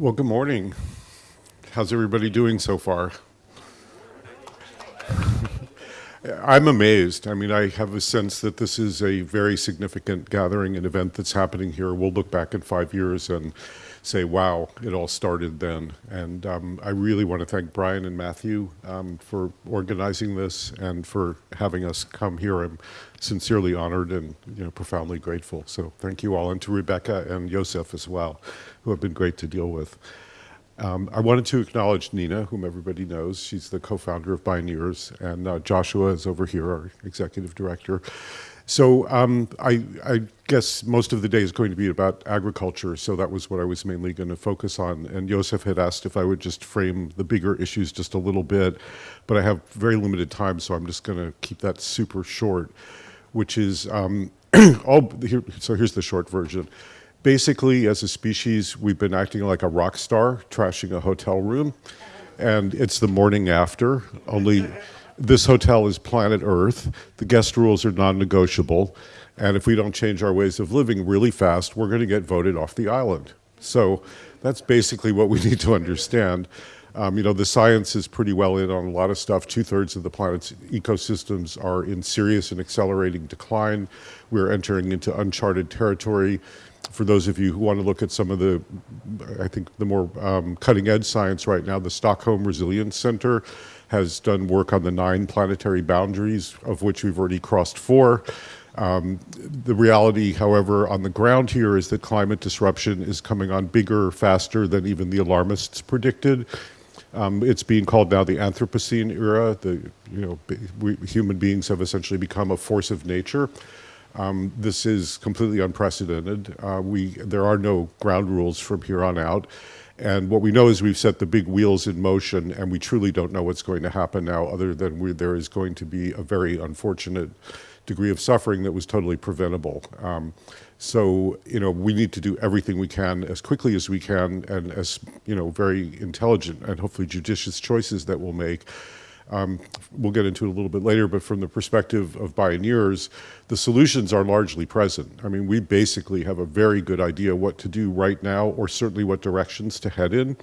Well, good morning. How's everybody doing so far? I'm amazed. I mean, I have a sense that this is a very significant gathering and event that's happening here. We'll look back in five years and say, wow, it all started then. And um, I really want to thank Brian and Matthew um, for organizing this and for having us come here. I'm sincerely honored and you know profoundly grateful. So thank you all, and to Rebecca and Joseph as well who have been great to deal with. Um, I wanted to acknowledge Nina, whom everybody knows. She's the co-founder of Bioneers, and uh, Joshua is over here, our executive director. So um, I, I, guess most of the day is going to be about agriculture, so that was what I was mainly going to focus on. And Joseph had asked if I would just frame the bigger issues just a little bit, but I have very limited time, so I'm just going to keep that super short, which is um, all, here, so here's the short version basically, as a species, we've been acting like a rock star, trashing a hotel room. And it's the morning after, only this hotel is planet Earth. The guest rules are non-negotiable. And if we don't change our ways of living really fast, we're going to get voted off the island. So that's basically what we need to understand. Um, you know, the science is pretty well in on a lot of stuff. Two-thirds of the planet's ecosystems are in serious and accelerating decline. We're entering into uncharted territory for those of you who want to look at some of the, I think the more um, cutting edge science right now, the Stockholm Resilience Center has done work on the nine planetary boundaries, of which we've already crossed four. Um, the reality, however, on the ground here is that climate disruption is coming on bigger, faster than even the alarmists predicted. Um, it's being called now the Anthropocene era. The you know we, human beings have essentially become a force of nature. Um, this is completely unprecedented. Uh, we, there are no ground rules from here on out. And what we know is we've set the big wheels in motion and we truly don't know what's going to happen now other than there is going to be a very unfortunate degree of suffering that was totally preventable. Um, so, you know, we need to do everything we can as quickly as we can and as, you know, very intelligent and hopefully judicious choices that we'll make um, we'll get into it a little bit later, but from the perspective of Bioneers, the solutions are largely present. I mean, we basically have a very good idea what to do right now, or certainly what directions to head in.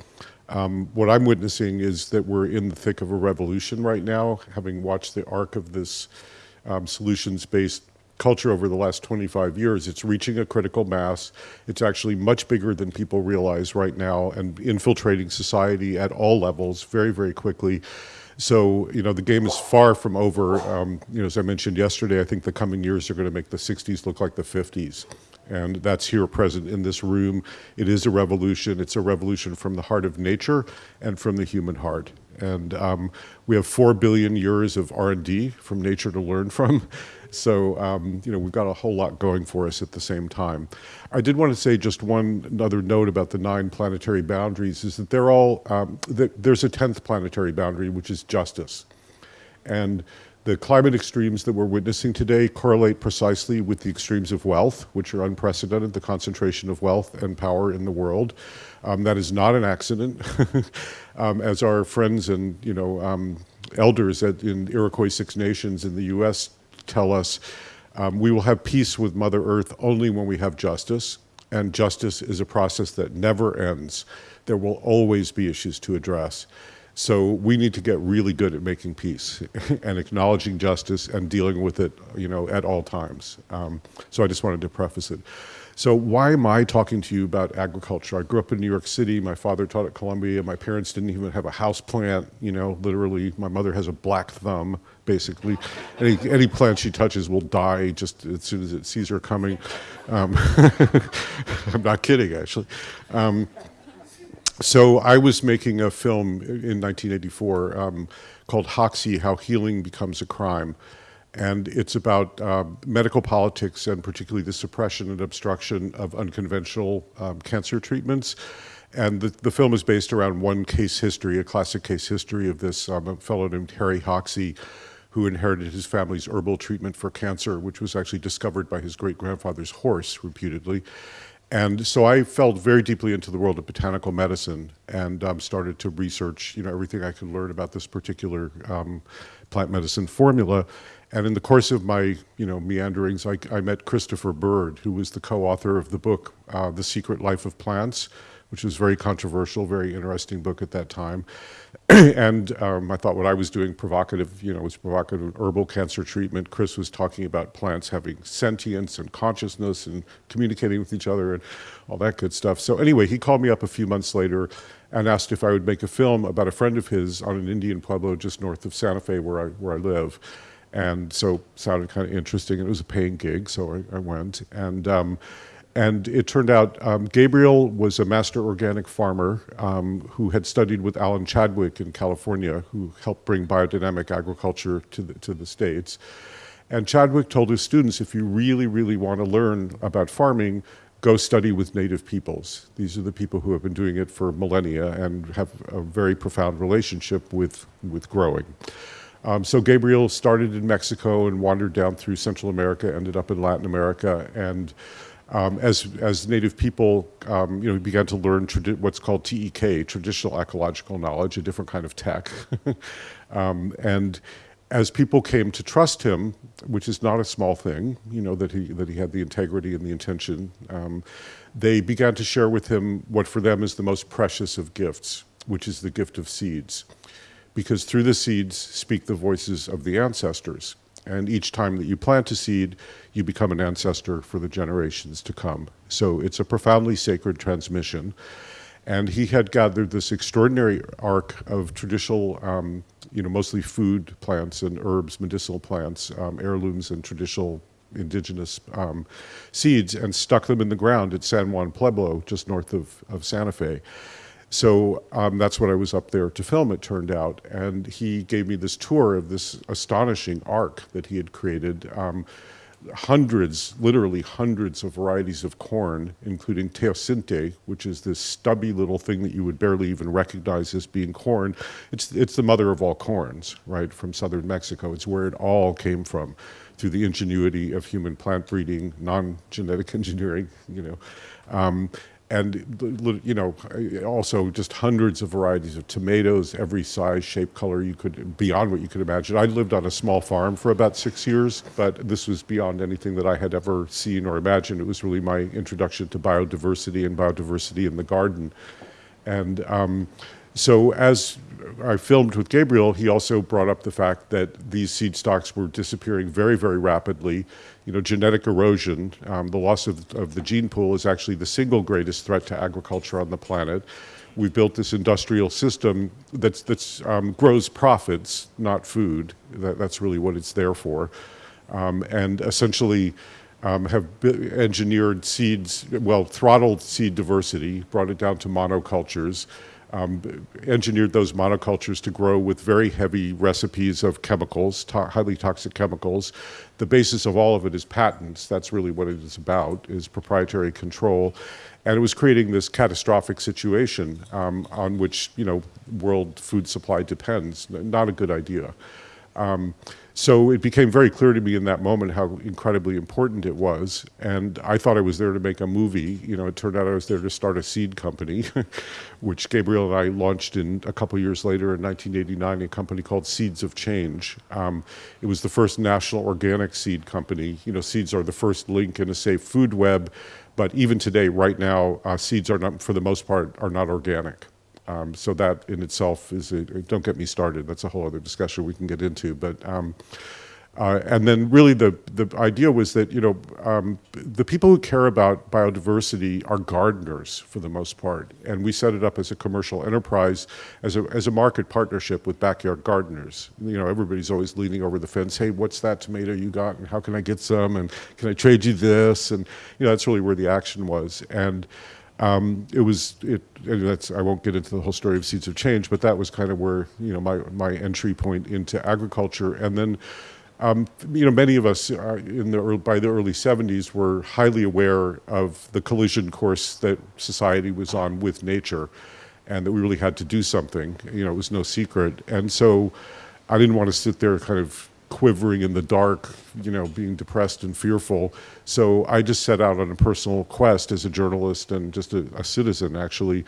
Um, what I'm witnessing is that we're in the thick of a revolution right now, having watched the arc of this um, solutions-based culture over the last 25 years. It's reaching a critical mass. It's actually much bigger than people realize right now and infiltrating society at all levels very, very quickly. So, you know, the game is far from over. Um, you know, as I mentioned yesterday, I think the coming years are going to make the 60s look like the 50s. And that's here present in this room. It is a revolution. It's a revolution from the heart of nature and from the human heart. And um, we have four billion years of R&D from nature to learn from. So, um, you know, we've got a whole lot going for us at the same time. I did want to say just one other note about the nine planetary boundaries is that they're all, um, there's a 10th planetary boundary, which is justice. And the climate extremes that we're witnessing today correlate precisely with the extremes of wealth, which are unprecedented, the concentration of wealth and power in the world. Um, that is not an accident. um, as our friends and you know um, elders at, in Iroquois Six Nations in the U.S. tell us, um, we will have peace with Mother Earth only when we have justice, and justice is a process that never ends. There will always be issues to address. So we need to get really good at making peace and acknowledging justice and dealing with it, you know, at all times. Um, so I just wanted to preface it. So why am I talking to you about agriculture? I grew up in New York City. My father taught at Columbia. My parents didn't even have a house plant. You know, literally, my mother has a black thumb. Basically, any any plant she touches will die just as soon as it sees her coming. Um, I'm not kidding, actually. Um, so I was making a film in 1984 um, called Hoxsey, How Healing Becomes a Crime and it's about um, medical politics and particularly the suppression and obstruction of unconventional um, cancer treatments. And the, the film is based around one case history, a classic case history of this um, a fellow named Harry Hoxsey, who inherited his family's herbal treatment for cancer, which was actually discovered by his great-grandfather's horse, reputedly. And so I felt very deeply into the world of botanical medicine and um, started to research, you know, everything I could learn about this particular um, plant medicine formula. And in the course of my, you know, meanderings, I, I met Christopher Bird, who was the co-author of the book, uh, The Secret Life of Plants, which was very controversial, very interesting book at that time. and um, I thought what I was doing provocative, you know, was provocative herbal cancer treatment. Chris was talking about plants having sentience and consciousness and communicating with each other and all that good stuff. So anyway, he called me up a few months later and asked if I would make a film about a friend of his on an Indian pueblo just north of Santa Fe where I, where I live. And so sounded kind of interesting. It was a paying gig, so I, I went. And um, and it turned out um, Gabriel was a master organic farmer um, who had studied with Alan Chadwick in California, who helped bring biodynamic agriculture to the, to the States. And Chadwick told his students, if you really, really want to learn about farming, go study with native peoples. These are the people who have been doing it for millennia and have a very profound relationship with, with growing. Um, so Gabriel started in Mexico and wandered down through Central America, ended up in Latin America, and um, as, as native people, um, you know, began to learn what's called TEK, traditional ecological knowledge, a different kind of tech. um, and as people came to trust him, which is not a small thing, you know, that he, that he had the integrity and the intention, um, they began to share with him what for them is the most precious of gifts, which is the gift of seeds. Because through the seeds speak the voices of the ancestors. And each time that you plant a seed, you become an ancestor for the generations to come. So it's a profoundly sacred transmission. And he had gathered this extraordinary arc of traditional, um, you know, mostly food plants and herbs, medicinal plants, um, heirlooms and traditional indigenous um, seeds and stuck them in the ground at San Juan Pueblo, just north of, of Santa Fe. So um, that's what I was up there to film, it turned out. And he gave me this tour of this astonishing arc that he had created. Um, hundreds, literally hundreds of varieties of corn, including teosinte, which is this stubby little thing that you would barely even recognize as being corn. It's, it's the mother of all corns, right, from southern Mexico. It's where it all came from through the ingenuity of human plant breeding, non-genetic engineering, you know. Um, and you know also just hundreds of varieties of tomatoes every size shape color you could beyond what you could imagine. I lived on a small farm for about six years but this was beyond anything that i had ever seen or imagined. It was really my introduction to biodiversity and biodiversity in the garden. And um, so as I filmed with Gabriel, he also brought up the fact that these seed stocks were disappearing very, very rapidly. You know, genetic erosion, um, the loss of, of the gene pool is actually the single greatest threat to agriculture on the planet. We've built this industrial system that that's um, grows profits, not food. That, that's really what it's there for. Um, and essentially, um, have engineered seeds, well, throttled seed diversity, brought it down to monocultures, um, engineered those monocultures to grow with very heavy recipes of chemicals, to highly toxic chemicals. The basis of all of it is patents. That's really what it is about, is proprietary control. And it was creating this catastrophic situation um, on which, you know, world food supply depends. Not a good idea. Um, so it became very clear to me in that moment how incredibly important it was. And I thought I was there to make a movie. You know, it turned out I was there to start a seed company, which Gabriel and I launched in a couple years later in 1989, a company called Seeds of Change. Um, it was the first national organic seed company. You know, seeds are the first link in a safe food web. But even today, right now, uh, seeds are not, for the most part, are not organic. Um, so that in itself is, a, don't get me started, that's a whole other discussion we can get into. But um, uh, and then really the, the idea was that, you know, um, the people who care about biodiversity are gardeners for the most part. And we set it up as a commercial enterprise, as a, as a market partnership with backyard gardeners. You know, everybody's always leaning over the fence, hey, what's that tomato you got and how can I get some and can I trade you this? And, you know, that's really where the action was. And um, it was it. That's I won't get into the whole story of Seeds of Change, but that was kind of where you know my my entry point into agriculture, and then. Um, you know, many of us uh, in the early, by the early 70s were highly aware of the collision course that society was on with nature and that we really had to do something. You know, it was no secret. And so I didn't want to sit there kind of quivering in the dark, you know, being depressed and fearful. So I just set out on a personal quest as a journalist and just a, a citizen, actually,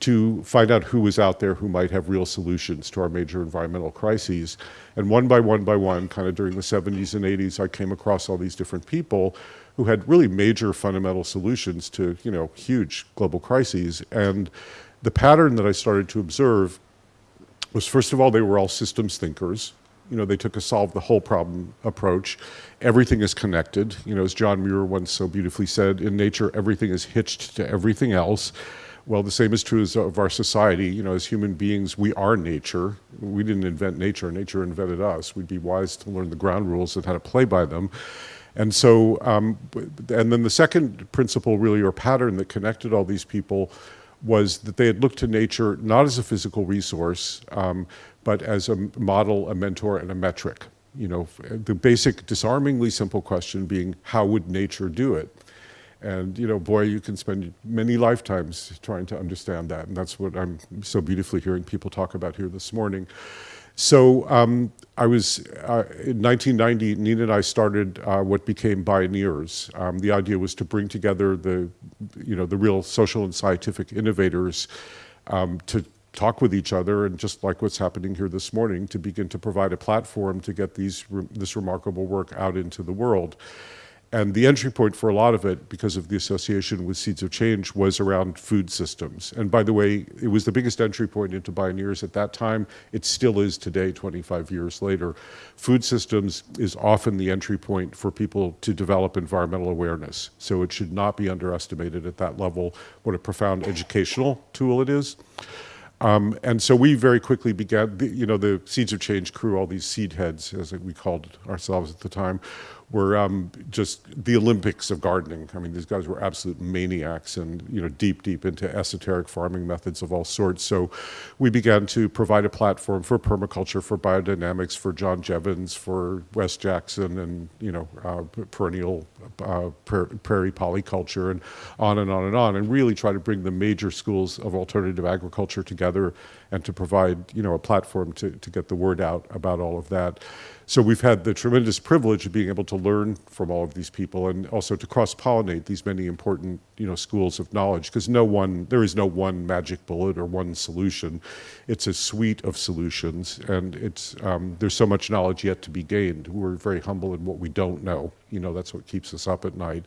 to find out who was out there who might have real solutions to our major environmental crises. And one by one by one, kind of during the 70s and 80s, I came across all these different people who had really major fundamental solutions to, you know, huge global crises. And the pattern that I started to observe was, first of all, they were all systems thinkers. You know, they took a solve the whole problem approach. Everything is connected. You know, as John Muir once so beautifully said, in nature, everything is hitched to everything else. Well, the same is true as of our society. You know, as human beings, we are nature. We didn't invent nature. Nature invented us. We'd be wise to learn the ground rules and how to play by them. And so, um, and then the second principle really, or pattern that connected all these people was that they had looked to nature not as a physical resource, um, but as a model, a mentor, and a metric. You know, the basic disarmingly simple question being, how would nature do it? And, you know, boy, you can spend many lifetimes trying to understand that. And that's what I'm so beautifully hearing people talk about here this morning. So um, I was, uh, in 1990, Nina and I started uh, what became Bioneers. Um, the idea was to bring together the, you know, the real social and scientific innovators um, to talk with each other and just like what's happening here this morning, to begin to provide a platform to get these, this remarkable work out into the world. And the entry point for a lot of it, because of the association with Seeds of Change, was around food systems. And by the way, it was the biggest entry point into Bioneers at that time. It still is today, 25 years later. Food systems is often the entry point for people to develop environmental awareness. So it should not be underestimated at that level what a profound educational tool it is. Um, and so we very quickly began, you know, the Seeds of Change crew, all these seed heads, as we called ourselves at the time, were um, just the Olympics of gardening. I mean, these guys were absolute maniacs and, you know, deep, deep into esoteric farming methods of all sorts. So we began to provide a platform for permaculture, for biodynamics, for John Jeavons, for Wes Jackson and, you know, uh, perennial uh, prairie polyculture and on and on and on, and really try to bring the major schools of alternative agriculture together and to provide, you know, a platform to, to get the word out about all of that. So we've had the tremendous privilege of being able to learn from all of these people and also to cross-pollinate these many important, you know, schools of knowledge because no one, there is no one magic bullet or one solution. It's a suite of solutions and it's, um, there's so much knowledge yet to be gained. We're very humble in what we don't know. You know, that's what keeps us up at night.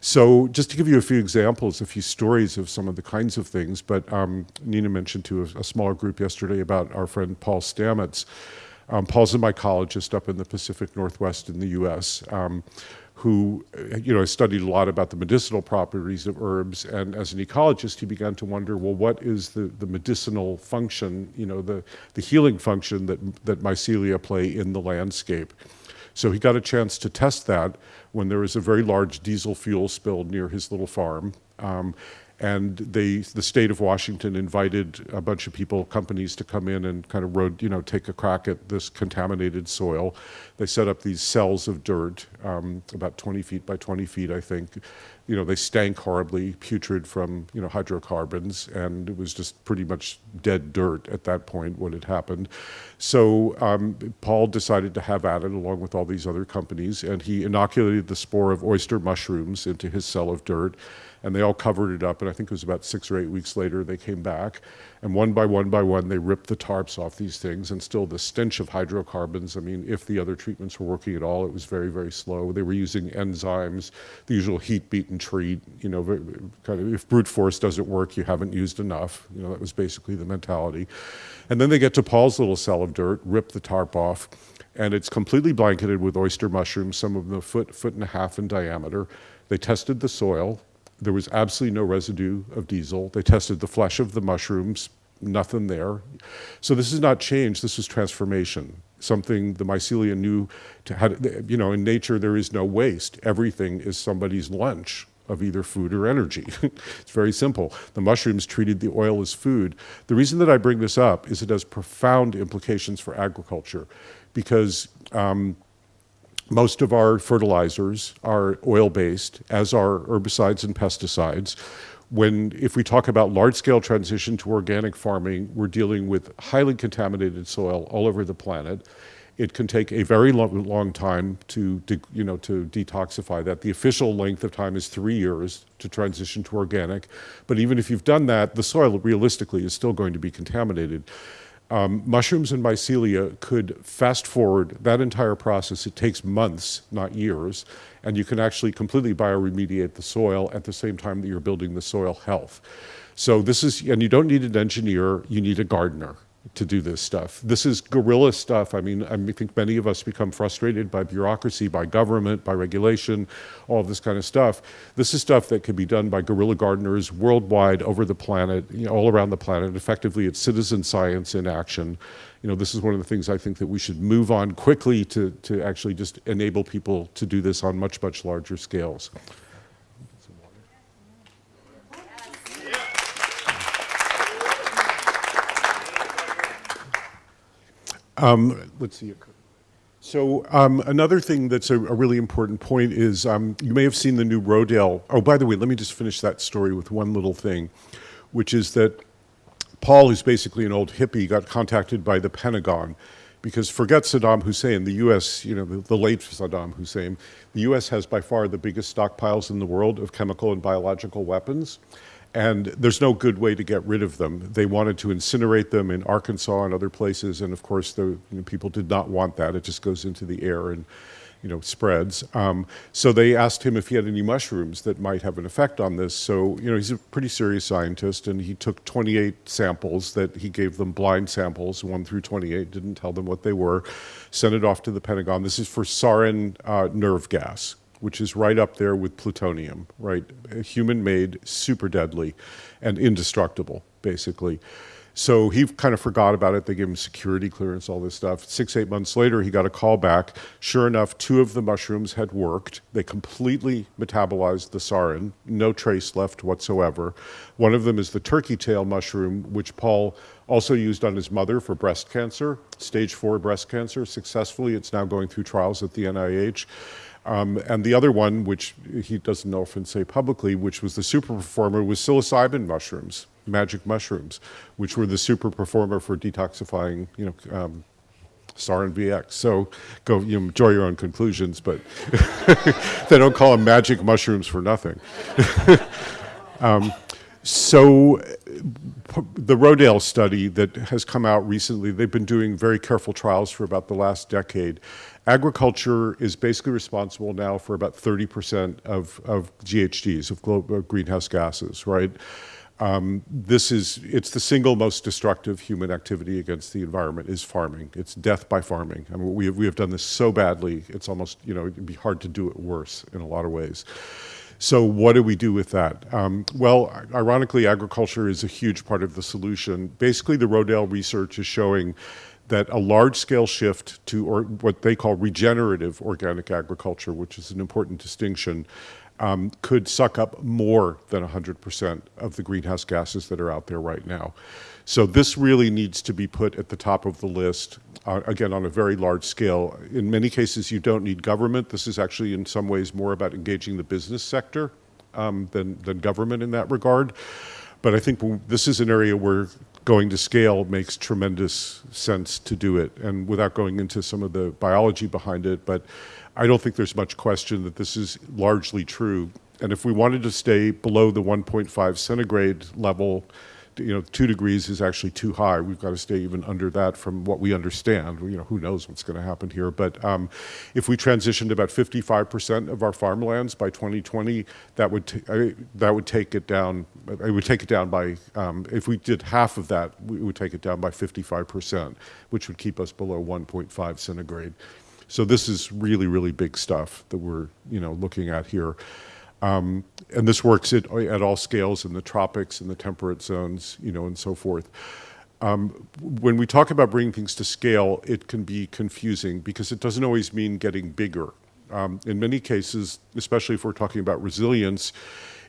So just to give you a few examples, a few stories of some of the kinds of things, but um, Nina mentioned to a, a, smaller group yesterday about our friend Paul Stamets. Um, Paul's a mycologist up in the Pacific Northwest in the U.S., um, who, you know, studied a lot about the medicinal properties of herbs. And as an ecologist, he began to wonder, well, what is the, the medicinal function, you know, the, the healing function that, that mycelia play in the landscape? So he got a chance to test that when there was a very large diesel fuel spill near his little farm. Um, and they, the state of Washington invited a bunch of people, companies to come in and kind of road, you know, take a crack at this contaminated soil. They set up these cells of dirt, um, about 20 feet by 20 feet, I think. You know, they stank horribly, putrid from, you know, hydrocarbons, and it was just pretty much dead dirt at that point when it happened. So um, Paul decided to have at it along with all these other companies, and he inoculated the spore of oyster mushrooms into his cell of dirt and they all covered it up. And I think it was about six or eight weeks later they came back, and one by one by one they ripped the tarps off these things, and still the stench of hydrocarbons. I mean, if the other treatments were working at all, it was very very slow. They were using enzymes, the usual heat, beat, and treat. You know, kind of if brute force doesn't work, you haven't used enough. You know, that was basically the mentality. And then they get to Paul's little cell of dirt, rip the tarp off, and it's completely blanketed with oyster mushrooms, some of them a foot, foot and a half in diameter. They tested the soil. There was absolutely no residue of diesel. They tested the flesh of the mushrooms, nothing there. So this is not change, this is transformation. Something the mycelia knew to had, you know, in nature there is no waste. Everything is somebody's lunch of either food or energy. it's very simple. The mushrooms treated the oil as food. The reason that I bring this up is it has profound implications for agriculture because um, most of our fertilizers are oil-based, as are herbicides and pesticides. When, if we talk about large-scale transition to organic farming, we're dealing with highly contaminated soil all over the planet. It can take a very long, long time to, de, you know, to detoxify that. The official length of time is three years to transition to organic. But even if you've done that, the soil realistically is still going to be contaminated. Um, mushrooms and mycelia could fast forward that entire process. It takes months, not years, and you can actually completely bioremediate the soil at the same time that you're building the soil health. So this is, and you don't need an engineer, you need a gardener to do this stuff. This is guerrilla stuff. I mean, I think many of us become frustrated by bureaucracy, by government, by regulation, all this kind of stuff. This is stuff that can be done by guerrilla gardeners worldwide over the planet, you know, all around the planet. Effectively, it's citizen science in action. You know, this is one of the things I think that we should move on quickly to, to actually just enable people to do this on much, much larger scales. Um, let's see. So um, another thing that's a, a, really important point is um, you may have seen the new Rodale. Oh, by the way, let me just finish that story with one little thing, which is that Paul, who's basically an old hippie, got contacted by the Pentagon because forget Saddam Hussein, the U.S., you know, the, the, late Saddam Hussein, the U.S. has by far the biggest stockpiles in the world of chemical and biological weapons and there's no good way to get rid of them. They wanted to incinerate them in Arkansas and other places, and of course, the you know, people did not want that. It just goes into the air and you know spreads. Um, so they asked him if he had any mushrooms that might have an effect on this. So you know he's a pretty serious scientist, and he took 28 samples that he gave them blind samples, one through 28, didn't tell them what they were, sent it off to the Pentagon. This is for sarin uh, nerve gas which is right up there with plutonium, right? Human-made, super deadly, and indestructible, basically. So he kind of forgot about it. They gave him security clearance, all this stuff. Six, eight months later, he got a call back. Sure enough, two of the mushrooms had worked. They completely metabolized the sarin, no trace left whatsoever. One of them is the turkey tail mushroom, which Paul also used on his mother for breast cancer, stage four breast cancer, successfully. It's now going through trials at the NIH. Um, and the other one, which he doesn't often say publicly, which was the super performer, was psilocybin mushrooms, magic mushrooms, which were the super performer for detoxifying, you know, um, and VX. So go, you know, draw your own conclusions, but they don't call them magic mushrooms for nothing. um, so the Rodale study that has come out recently, they've been doing very careful trials for about the last decade. Agriculture is basically responsible now for about 30% of, of GHGs, of global greenhouse gases, right? Um, this is, it's the single most destructive human activity against the environment is farming. It's death by farming. I mean, we have, we have done this so badly, it's almost, you know, it'd be hard to do it worse in a lot of ways. So what do we do with that? Um, well, ironically, agriculture is a huge part of the solution. Basically, the Rodale research is showing that a large-scale shift to or what they call regenerative organic agriculture, which is an important distinction, um, could suck up more than 100% of the greenhouse gases that are out there right now. So this really needs to be put at the top of the list, uh, again, on a very large scale. In many cases, you don't need government. This is actually, in some ways, more about engaging the business sector um, than, than government in that regard. But I think this is an area where going to scale makes tremendous sense to do it. And without going into some of the biology behind it, but I don't think there's much question that this is largely true. And if we wanted to stay below the 1.5 centigrade level, you know, two degrees is actually too high. We've got to stay even under that from what we understand. You know, who knows what's going to happen here. But um, if we transitioned about 55% of our farmlands by 2020, that would that would take it down. It would take it down by um, if we did half of that, we would take it down by 55%, which would keep us below 1.5 centigrade. So this is really, really big stuff that we're you know looking at here. Um, and this works at, at all scales in the tropics and the temperate zones, you know, and so forth. Um, when we talk about bringing things to scale, it can be confusing because it doesn't always mean getting bigger. Um, in many cases, especially if we're talking about resilience,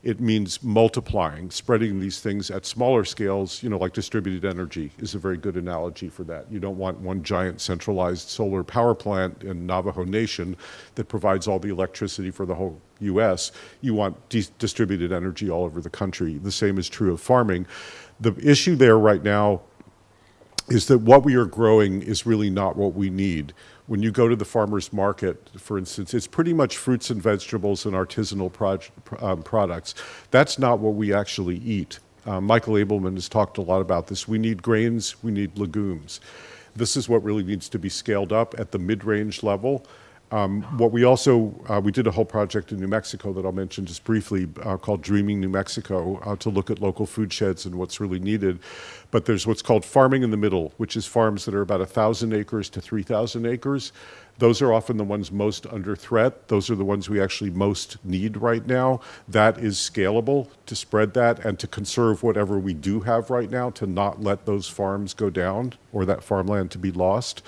it means multiplying, spreading these things at smaller scales, you know, like distributed energy is a very good analogy for that. You don't want one giant centralized solar power plant in Navajo Nation that provides all the electricity for the whole US. You want distributed energy all over the country. The same is true of farming. The issue there right now is that what we are growing is really not what we need when you go to the farmer's market, for instance, it's pretty much fruits and vegetables and artisanal um, products. That's not what we actually eat. Uh, Michael Ableman has talked a lot about this. We need grains, we need legumes. This is what really needs to be scaled up at the mid-range level. Um, what we also, uh, we did a whole project in New Mexico that I'll mention just briefly uh, called Dreaming New Mexico uh, to look at local food sheds and what's really needed. But there's what's called farming in the middle, which is farms that are about 1,000 acres to 3,000 acres. Those are often the ones most under threat. Those are the ones we actually most need right now. That is scalable to spread that and to conserve whatever we do have right now to not let those farms go down or that farmland to be lost.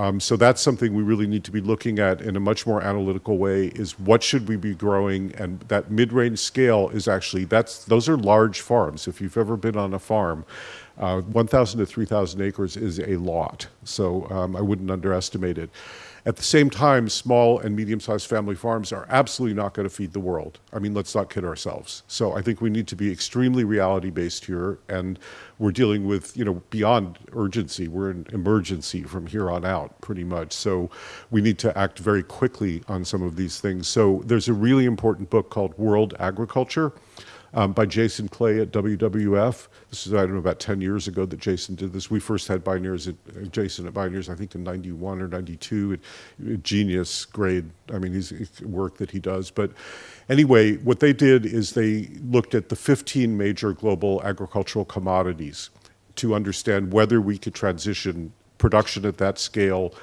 Um, so that's something we really need to be looking at in a much more analytical way is what should we be growing and that mid-range scale is actually, that's those are large farms. If you've ever been on a farm, uh, 1,000 to 3,000 acres is a lot. So um, I wouldn't underestimate it. At the same time, small and medium-sized family farms are absolutely not going to feed the world. I mean, let's not kid ourselves. So I think we need to be extremely reality-based here, and we're dealing with, you know, beyond urgency. We're in emergency from here on out, pretty much. So we need to act very quickly on some of these things. So there's a really important book called World Agriculture, um, by Jason Clay at WWF. This is, I don't know, about 10 years ago that Jason did this. We first had Bioneers at, uh, Jason at Bioneers, I think in 91 or 92. It, genius grade, I mean, his work that he does. But anyway, what they did is they looked at the 15 major global agricultural commodities to understand whether we could transition production at that scale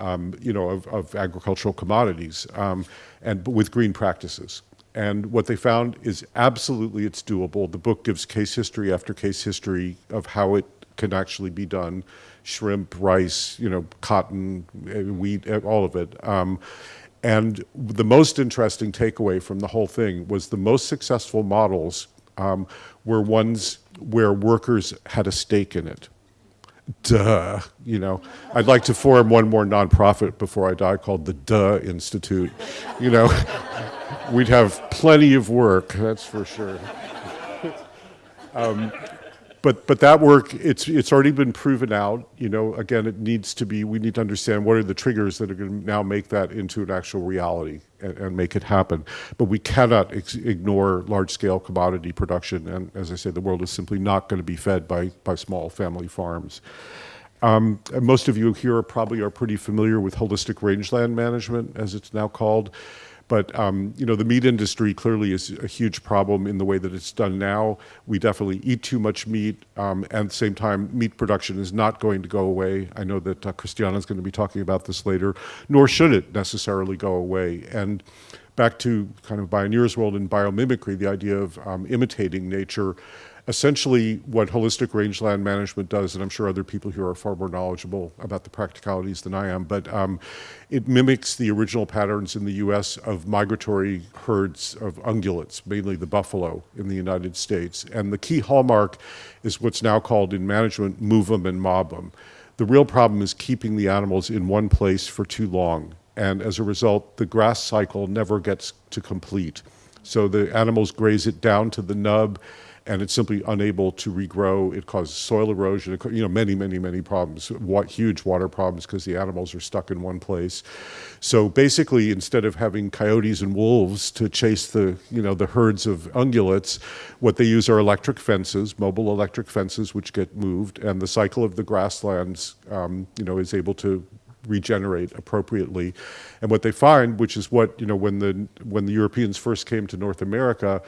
um, you know, of, of agricultural commodities um, and with green practices. And what they found is absolutely it's doable. The book gives case history after case history of how it can actually be done. Shrimp, rice, you know, cotton, eh, wheat, eh, all of it. Um, and the most interesting takeaway from the whole thing was the most successful models um, were ones where workers had a stake in it. Duh, you know. I'd like to form one more nonprofit before I die called the Duh Institute, you know. we'd have plenty of work, that's for sure. um, but but that work, it's it's already been proven out. You know, again, it needs to be. We need to understand what are the triggers that are going to now make that into an actual reality and, and make it happen. But we cannot ignore large-scale commodity production. And as I say, the world is simply not going to be fed by by small family farms. Um, most of you here probably are pretty familiar with holistic rangeland management, as it's now called. But um, you know, the meat industry clearly is a huge problem in the way that it's done now. We definitely eat too much meat, um, and at the same time, meat production is not going to go away. I know that uh, Christiana is going to be talking about this later, nor should it necessarily go away. And back to kind of Bioneer's world in biomimicry, the idea of um, imitating nature essentially what holistic rangeland management does, and I'm sure other people here are far more knowledgeable about the practicalities than I am, but um, it mimics the original patterns in the U.S. of migratory herds of ungulates, mainly the buffalo in the United States. And the key hallmark is what's now called in management move them and mob them. The real problem is keeping the animals in one place for too long. And as a result, the grass cycle never gets to complete. So the animals graze it down to the nub and it's simply unable to regrow. It causes soil erosion, you know, many, many, many problems, what, huge water problems because the animals are stuck in one place. So basically, instead of having coyotes and wolves to chase the, you know, the herds of ungulates, what they use are electric fences, mobile electric fences, which get moved, and the cycle of the grasslands, um, you know, is able to regenerate appropriately. And what they find, which is what, you know, when the, when the Europeans first came to North America,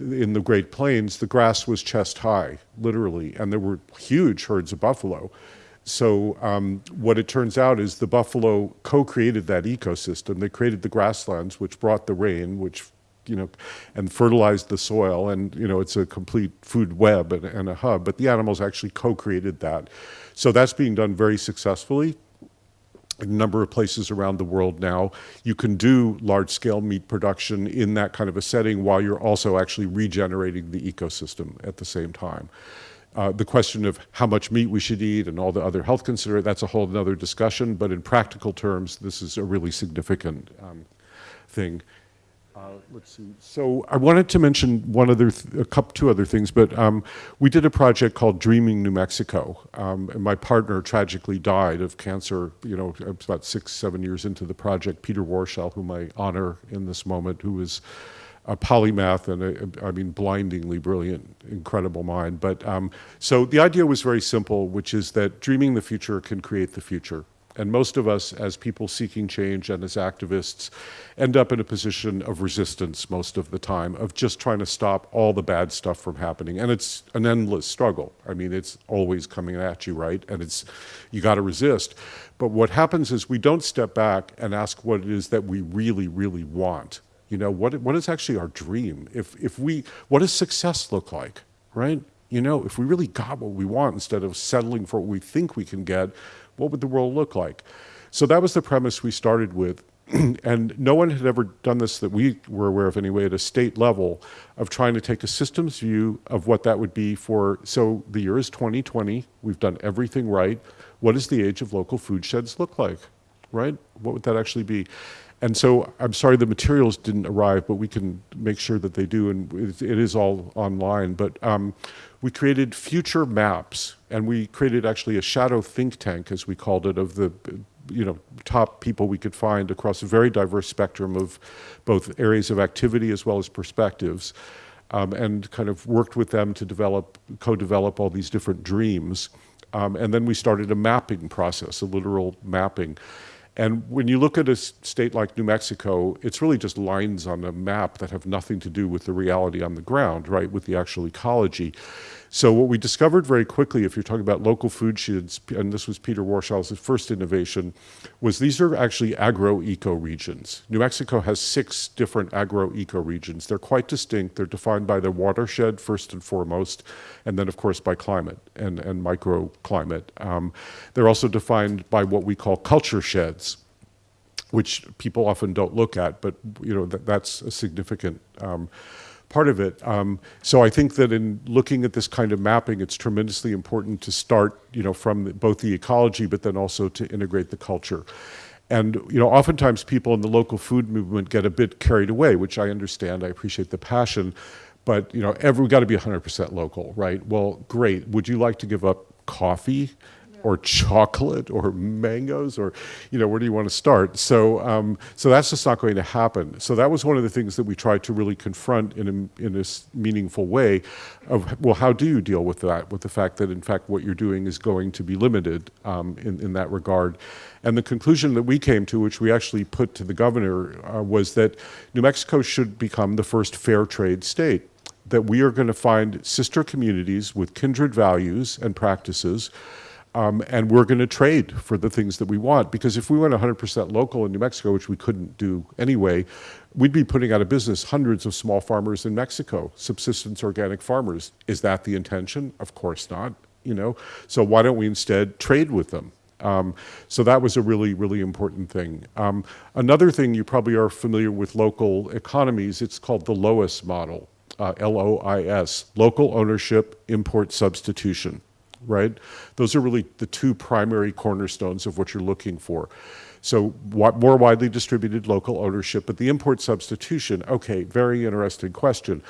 in the Great Plains, the grass was chest high, literally, and there were huge herds of buffalo. So um, what it turns out is the buffalo co-created that ecosystem. They created the grasslands, which brought the rain, which you know, and fertilized the soil, and you know, it's a complete food web and, and a hub. But the animals actually co-created that, so that's being done very successfully a number of places around the world now. You can do large-scale meat production in that kind of a setting while you're also actually regenerating the ecosystem at the same time. Uh, the question of how much meat we should eat and all the other health considerations, that's a whole other discussion, but in practical terms, this is a really significant um, thing. Uh, let's see. So I wanted to mention one other, th- a couple, two other things, but um, we did a project called Dreaming New Mexico, um, and my partner tragically died of cancer. You know, about six, seven years into the project. Peter Warshall, whom I honor in this moment, who was a polymath and a, I mean, blindingly brilliant, incredible mind. But um, so the idea was very simple, which is that dreaming the future can create the future. And most of us, as people seeking change and as activists, end up in a position of resistance most of the time, of just trying to stop all the bad stuff from happening. And it's an endless struggle. I mean, it's always coming at you, right? And it's, you got to resist. But what happens is we don't step back and ask what it is that we really, really want. You know, what, what is actually our dream? If, if we, what does success look like, right? You know, if we really got what we want instead of settling for what we think we can get, what would the world look like? So that was the premise we started with. and no one had ever done this that we were aware of anyway at a state level of trying to take a systems view of what that would be for. So the year is 2020. We've done everything right. What does the age of local food sheds look like, right? What would that actually be? And so I'm sorry the materials didn't arrive, but we can make sure that they do, and it is all online. But um, we created future maps, and we created actually a shadow think tank, as we called it, of the you know top people we could find across a very diverse spectrum of both areas of activity as well as perspectives, um, and kind of worked with them to develop, co-develop all these different dreams. Um, and then we started a mapping process, a literal mapping. And when you look at a state like New Mexico, it's really just lines on a map that have nothing to do with the reality on the ground, right, with the actual ecology. So what we discovered very quickly, if you're talking about local food sheds, and this was Peter Warshall's first innovation, was these are actually agro-eco regions. New Mexico has six different agro-eco regions. They're quite distinct. They're defined by the watershed first and foremost, and then of course by climate and, and microclimate. Um, they're also defined by what we call culture sheds which people often don't look at, but you know that, that's a significant um, part of it. Um, so I think that in looking at this kind of mapping, it's tremendously important to start, you know, from both the ecology, but then also to integrate the culture. And you know, oftentimes people in the local food movement get a bit carried away, which I understand. I appreciate the passion, but you know, every, got to be 100% local, right? Well, great. Would you like to give up coffee? Or chocolate or mangoes or you know where do you want to start? So um, so that's just not going to happen. So that was one of the things that we tried to really confront in a, in a meaningful way of well how do you deal with that with the fact that in fact what you're doing is going to be limited um, in, in that regard? And the conclusion that we came to which we actually put to the governor uh, was that New Mexico should become the first fair trade state that we are going to find sister communities with kindred values and practices um, and we're going to trade for the things that we want. Because if we went 100% local in New Mexico, which we couldn't do anyway, we'd be putting out of business hundreds of small farmers in Mexico, subsistence organic farmers. Is that the intention? Of course not. You know, so why don't we instead trade with them? Um, so that was a really, really important thing. Um, another thing you probably are familiar with local economies, it's called the LOIS model, uh, L-O-I-S, local ownership import substitution right? Those are really the two primary cornerstones of what you're looking for. So more widely distributed local ownership, but the import substitution, okay, very interesting question.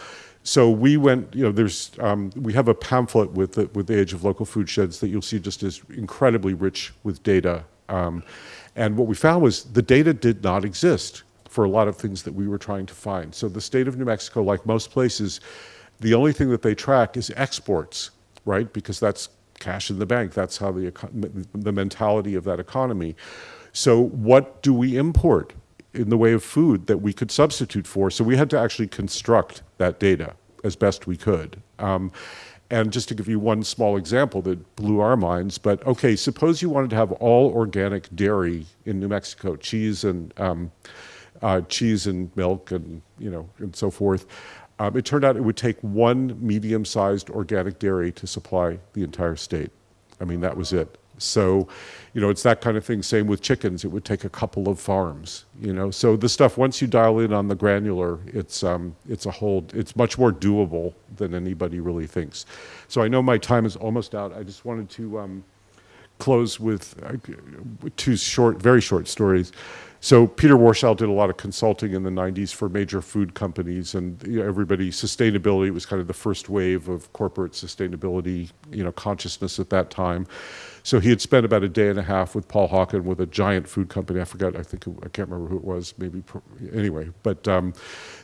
So we went, you know, there's, um, we have a pamphlet with the, with the Age of Local Food Sheds that you'll see just is incredibly rich with data. Um, and what we found was the data did not exist for a lot of things that we were trying to find. So the state of New Mexico, like most places, the only thing that they track is exports, right? Because that's cash in the bank. That's how the, the mentality of that economy. So what do we import in the way of food that we could substitute for? So we had to actually construct that data as best we could. Um, and just to give you one small example that blew our minds, but okay, suppose you wanted to have all organic dairy in New Mexico, cheese and um, uh, cheese and milk and you know and so forth. Um, it turned out it would take one medium-sized organic dairy to supply the entire state. I mean, that was it. So, you know, it's that kind of thing. Same with chickens. It would take a couple of farms, you know. So the stuff, once you dial in on the granular, it's, um, it's a whole, it's much more doable than anybody really thinks. So I know my time is almost out. I just wanted to um, close with uh, two short, very short stories. So Peter Warshall did a lot of consulting in the 90s for major food companies and you know, everybody, sustainability was kind of the first wave of corporate sustainability, you know, consciousness at that time. So he had spent about a day and a half with Paul Hawken with a giant food company. I forgot, I think, I can't remember who it was, maybe, anyway. But um,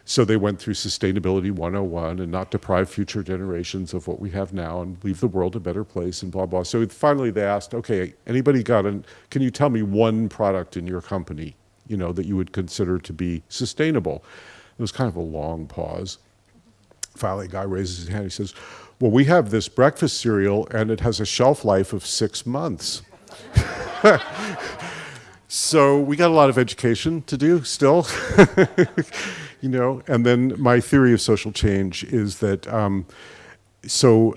so they went through Sustainability 101 and not deprive future generations of what we have now and leave the world a better place and blah, blah. So finally they asked, okay, anybody got an, can you tell me one product in your company, you know, that you would consider to be sustainable? It was kind of a long pause. Finally, a guy raises his hand, he says, well, we have this breakfast cereal and it has a shelf life of six months. so we got a lot of education to do still, you know, and then my theory of social change is that um, so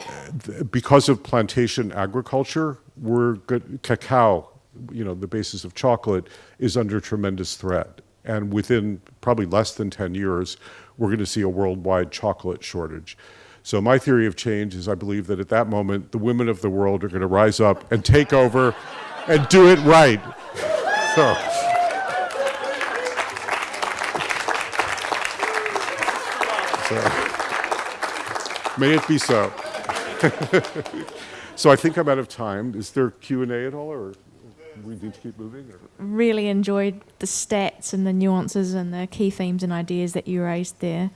because of plantation agriculture, we're good, cacao, you know, the basis of chocolate is under tremendous threat. And within probably less than 10 years, we're going to see a worldwide chocolate shortage. So my theory of change is I believe that at that moment, the women of the world are going to rise up and take over and do it right. So. so. May it be so. so I think I'm out of time. Is there Q&A at all, or we need to keep moving? Or? Really enjoyed the stats and the nuances and the key themes and ideas that you raised there.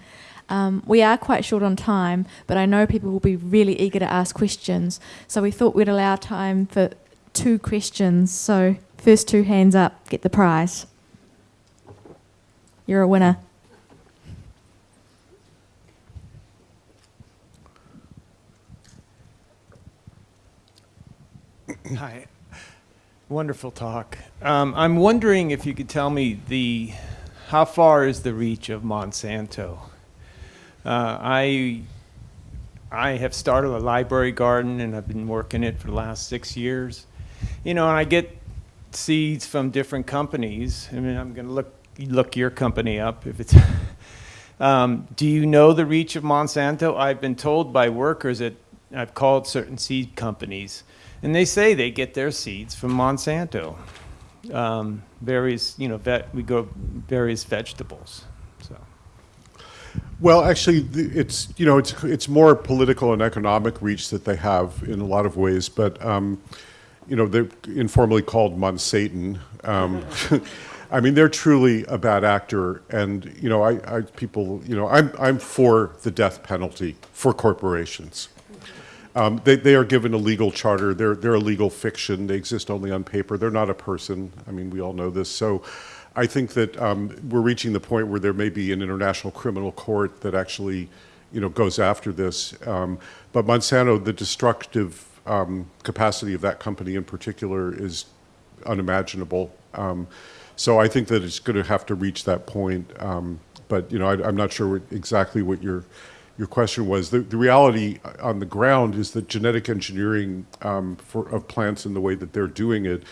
Um, we are quite short on time, but I know people will be really eager to ask questions. So we thought we'd allow time for two questions. So first two hands up, get the prize. You're a winner. Hi. Wonderful talk. Um, I'm wondering if you could tell me the how far is the reach of Monsanto? Uh, I I have started a library garden and I've been working it for the last six years. You know, I get seeds from different companies. I mean, I'm going to look look your company up if it's. um, do you know the reach of Monsanto? I've been told by workers that I've called certain seed companies, and they say they get their seeds from Monsanto. Um, various, you know, vet, we grow various vegetables. Well, actually, it's you know it's it's more political and economic reach that they have in a lot of ways, but um, you know they're informally called Monsatan. Um, I mean, they're truly a bad actor, and you know, I, I people, you know, I'm I'm for the death penalty for corporations. Um, they, they are given a legal charter. They're, they're a legal fiction. They exist only on paper. They're not a person. I mean, we all know this. So I think that um, we're reaching the point where there may be an international criminal court that actually, you know, goes after this. Um, but Monsanto, the destructive um, capacity of that company in particular is unimaginable. Um, so I think that it's going to have to reach that point. Um, but you know, I, am not sure exactly what your your question was. The, the, reality on the ground is that genetic engineering um, for, of plants and the way that they're doing it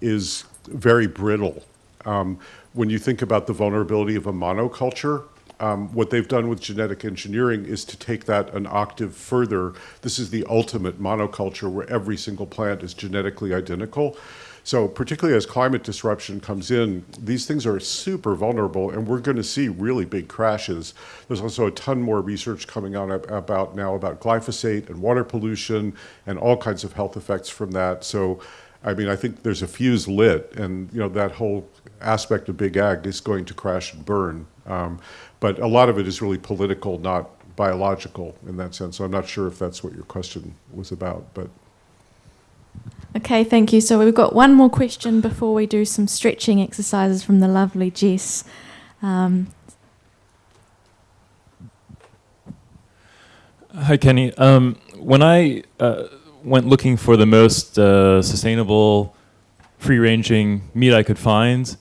is very brittle. Um, when you think about the vulnerability of a monoculture, um, what they've done with genetic engineering is to take that an octave further. This is the ultimate monoculture where every single plant is genetically identical. So particularly as climate disruption comes in, these things are super vulnerable and we're going to see really big crashes. There's also a ton more research coming out about now about glyphosate and water pollution and all kinds of health effects from that. So I mean, I think there's a fuse lit and you know that whole aspect of big ag is going to crash and burn. Um, but a lot of it is really political, not biological in that sense. So I'm not sure if that's what your question was about, but. Okay, thank you. So we've got one more question before we do some stretching exercises from the lovely Jess. Um, Hi, Kenny. Um, when I uh, went looking for the most uh, sustainable, free-ranging meat I could find,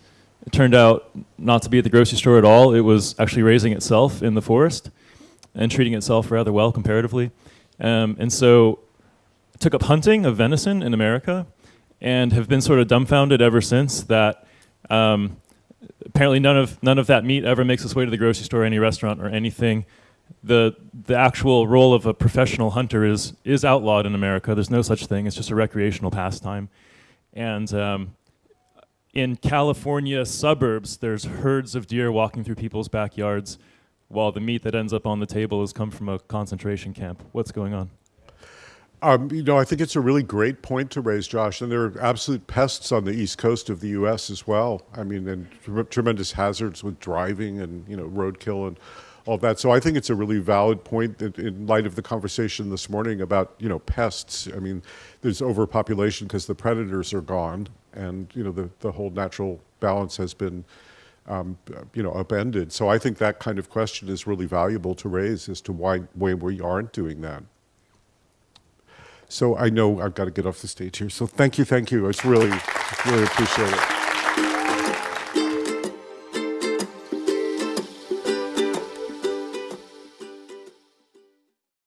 it turned out not to be at the grocery store at all. It was actually raising itself in the forest and treating itself rather well comparatively. Um, and so I took up hunting of venison in America and have been sort of dumbfounded ever since that um, apparently none of, none of that meat ever makes its way to the grocery store, any restaurant, or anything. The, the actual role of a professional hunter is, is outlawed in America. There's no such thing. It's just a recreational pastime. And um, in California suburbs, there's herds of deer walking through people's backyards, while the meat that ends up on the table has come from a concentration camp. What's going on? Um, you know, I think it's a really great point to raise, Josh. And there are absolute pests on the east coast of the U.S. as well. I mean, and tre- tremendous hazards with driving and you know roadkill and all that. So I think it's a really valid point in light of the conversation this morning about you know pests. I mean, there's overpopulation because the predators are gone, and you know the the whole natural balance has been. Um, you know, upended. So I think that kind of question is really valuable to raise as to why, why we aren't doing that. So I know I've got to get off the stage here. So thank you, thank you. It's really, really appreciate it.